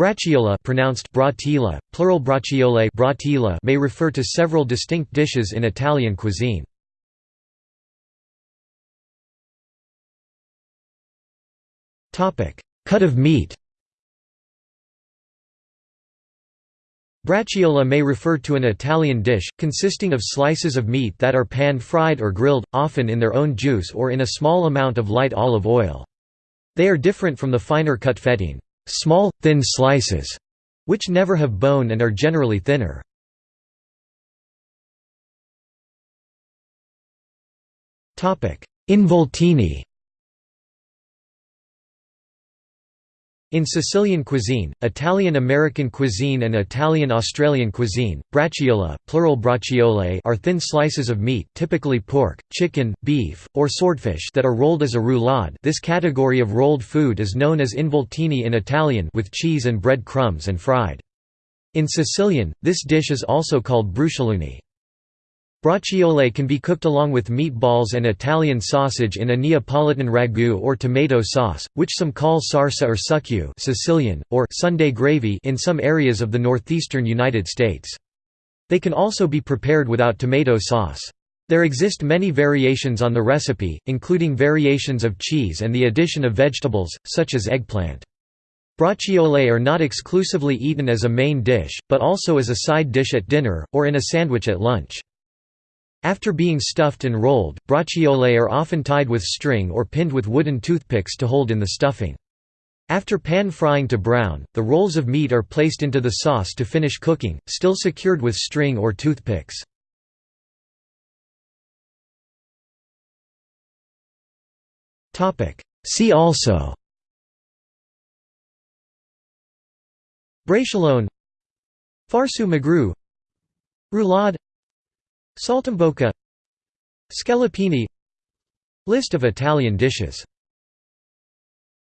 Braciola pronounced bratila, plural braciole bratila may refer to several distinct dishes in Italian cuisine. Cut of meat Braciola may refer to an Italian dish, consisting of slices of meat that are pan-fried or grilled, often in their own juice or in a small amount of light olive oil. They are different from the finer cut fettine small, thin slices, which never have bone and are generally thinner. Involtini In Sicilian cuisine, Italian-American cuisine and Italian-Australian cuisine, braciola, plural braciole are thin slices of meat typically pork, chicken, beef, or swordfish that are rolled as a roulade this category of rolled food is known as involtini in Italian with cheese and bread crumbs and fried. In Sicilian, this dish is also called bruciolini. Braciole can be cooked along with meatballs and Italian sausage in a Neapolitan ragu or tomato sauce, which some call sarsa or succu Sicilian, or Sunday gravy in some areas of the northeastern United States. They can also be prepared without tomato sauce. There exist many variations on the recipe, including variations of cheese and the addition of vegetables, such as eggplant. Braciole are not exclusively eaten as a main dish, but also as a side dish at dinner, or in a sandwich at lunch. After being stuffed and rolled, braciole are often tied with string or pinned with wooden toothpicks to hold in the stuffing. After pan frying to brown, the rolls of meat are placed into the sauce to finish cooking, still secured with string or toothpicks. See also Braciolone Farsu magru Roulade Saltimbocca Scallopini List of Italian dishes